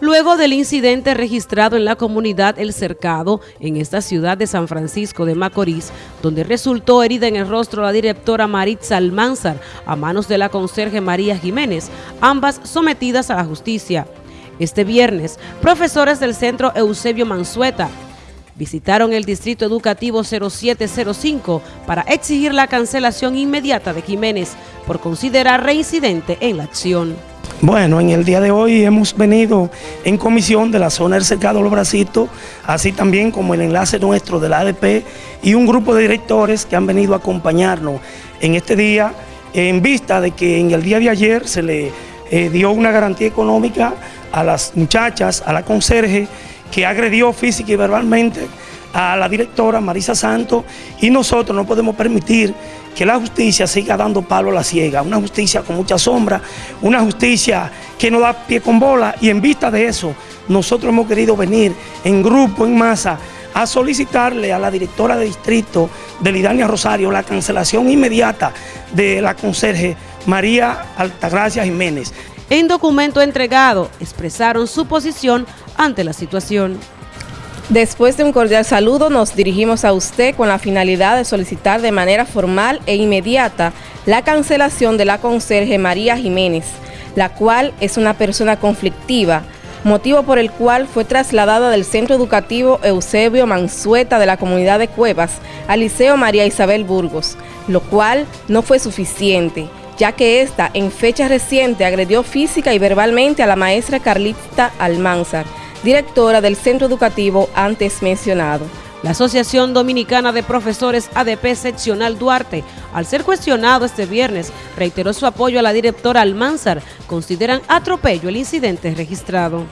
luego del incidente registrado en la comunidad El Cercado, en esta ciudad de San Francisco de Macorís, donde resultó herida en el rostro la directora Maritza Almanzar a manos de la conserje María Jiménez, ambas sometidas a la justicia. Este viernes, profesores del Centro Eusebio Mansueta visitaron el Distrito Educativo 0705 para exigir la cancelación inmediata de Jiménez por considerar reincidente en la acción. Bueno, en el día de hoy hemos venido en comisión de la zona del Cercado Los Bracitos, así también como el enlace nuestro de la ADP y un grupo de directores que han venido a acompañarnos en este día en vista de que en el día de ayer se le eh, dio una garantía económica a las muchachas, a la conserje, que agredió física y verbalmente a la directora Marisa Santos y nosotros no podemos permitir que la justicia siga dando palo a la ciega, una justicia con mucha sombra, una justicia que no da pie con bola y en vista de eso nosotros hemos querido venir en grupo, en masa, a solicitarle a la directora de distrito de Lidania Rosario la cancelación inmediata de la conserje María Altagracia Jiménez. En documento entregado expresaron su posición ante la situación. Después de un cordial saludo, nos dirigimos a usted con la finalidad de solicitar de manera formal e inmediata la cancelación de la conserje María Jiménez, la cual es una persona conflictiva, motivo por el cual fue trasladada del Centro Educativo Eusebio Mansueta de la comunidad de Cuevas al Liceo María Isabel Burgos, lo cual no fue suficiente, ya que ésta en fecha reciente agredió física y verbalmente a la maestra Carlita Almanzar, directora del centro educativo antes mencionado. La Asociación Dominicana de Profesores ADP Seccional Duarte, al ser cuestionado este viernes, reiteró su apoyo a la directora Almanzar. Consideran atropello el incidente registrado.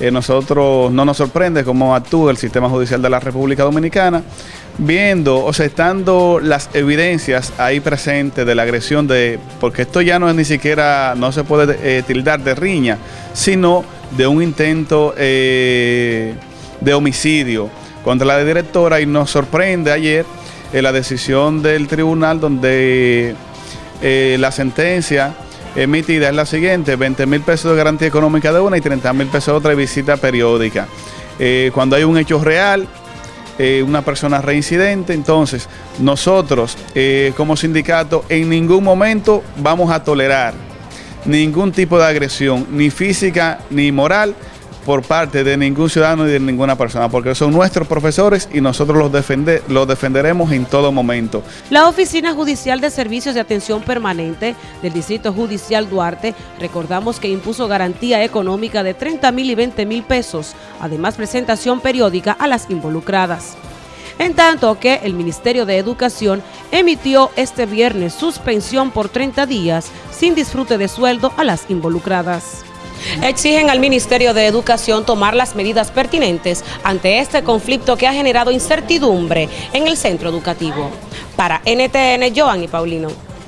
Eh, nosotros no nos sorprende cómo actúa el sistema judicial de la República Dominicana, viendo o sea, estando las evidencias ahí presentes de la agresión de, porque esto ya no es ni siquiera, no se puede eh, tildar de riña, sino de un intento eh, de homicidio contra la directora y nos sorprende ayer eh, la decisión del tribunal donde eh, la sentencia emitida es la siguiente, 20 mil pesos de garantía económica de una y 30 mil pesos de otra visita periódica. cuando hay un hecho real, una persona reincidente, entonces nosotros como sindicato en ningún momento vamos a tolerar ningún tipo de agresión, ni física ni moral, por parte de ningún ciudadano y de ninguna persona, porque son nuestros profesores y nosotros los, los defenderemos en todo momento. La Oficina Judicial de Servicios de Atención Permanente del Distrito Judicial Duarte, recordamos que impuso garantía económica de 30 mil y 20 mil pesos, además presentación periódica a las involucradas en tanto que el Ministerio de Educación emitió este viernes suspensión por 30 días sin disfrute de sueldo a las involucradas. Exigen al Ministerio de Educación tomar las medidas pertinentes ante este conflicto que ha generado incertidumbre en el centro educativo. Para NTN, Joan y Paulino.